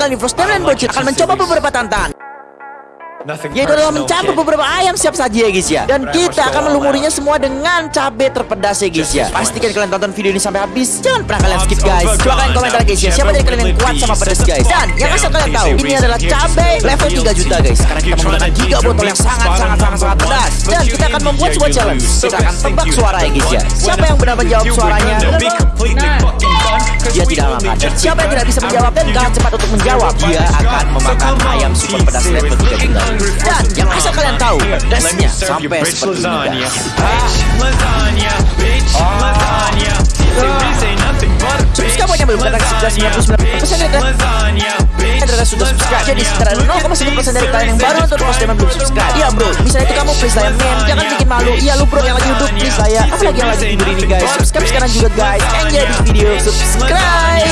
kali ini Frost dan Bocil akan mencoba beberapa tantangan. Yaitu adalah mencampur beberapa ayam siap saji ya guys ya? Dan kita akan melumurinya semua dengan cabai terpedas ya guys ya? Pastikan kalian tonton video ini sampai habis. Jangan pernah kalian skip guys. kalian komentar guys ya. Siapa dari kalian yang kuat sama pedas guys? Dan yang asal kalian tahu ini adalah cabai level 3 juta guys. Karena kita menggunakan giga botol yang sangat sangat sangat sangat pedas. dan kita akan membuat sebuah challenge. kita akan tebak suara ya guys ya. Siapa yang benar menjawab suaranya siapa yang tidak bisa menjawab dan kalah cepat untuk menjawab? Dia akan memakan ayam super pedas level 3 juta dan yang asal kalian tahu pedasnya sampai seperti ini. belum datang 99% dari kalian sudah subscribe Jadi sekitar 0,1% dari kalian yang baru nonton post dan belum subscribe. Iya bro, misalnya itu kamu please lah men. Jangan bikin malu. Iya lu bro yang lagi duduk please lah ya. Apalagi yang lagi tidur ini guys. Subscribe sekarang juga guys. Enjoy this video Subscribe